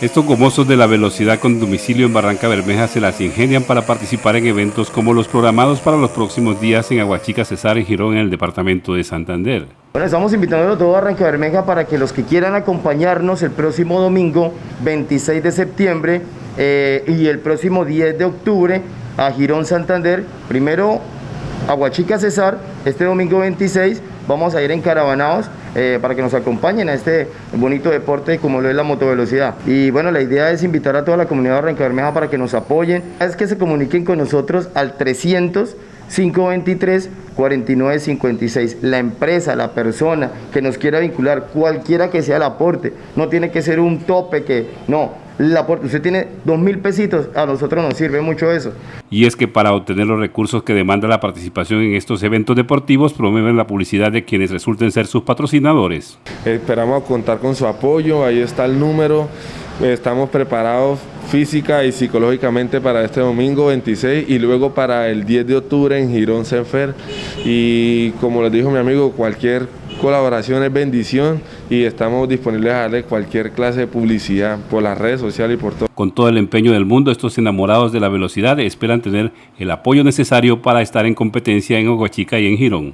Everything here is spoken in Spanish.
Estos gomosos de la velocidad con domicilio en Barranca Bermeja se las ingenian para participar en eventos como los programados para los próximos días en Aguachica, Cesar y Girón en el departamento de Santander. Bueno, estamos invitando a todo Barranca Bermeja para que los que quieran acompañarnos el próximo domingo 26 de septiembre eh, y el próximo 10 de octubre a Girón Santander, primero Aguachica Cesar, este domingo 26 vamos a ir en caravanados eh, para que nos acompañen a este bonito deporte como lo es la motovelocidad. Y bueno, la idea es invitar a toda la comunidad de Barranca Bermeja para que nos apoyen, es que se comuniquen con nosotros al 300 523 4956. La empresa, la persona que nos quiera vincular, cualquiera que sea el aporte, no tiene que ser un tope que no, el aporte, usted tiene dos mil pesitos, a nosotros nos sirve mucho eso. Y es que para obtener los recursos que demanda la participación en estos eventos deportivos, promueven la publicidad de quienes resulten ser sus patrocinadores. Esperamos contar con su apoyo, ahí está el número, estamos preparados física y psicológicamente para este domingo 26 y luego para el 10 de octubre en Girón Senfer y como les dijo mi amigo, cualquier colaboración es bendición y estamos disponibles a darle cualquier clase de publicidad por las redes sociales y por todo. Con todo el empeño del mundo, estos enamorados de la velocidad esperan tener el apoyo necesario para estar en competencia en Oguachica y en Girón.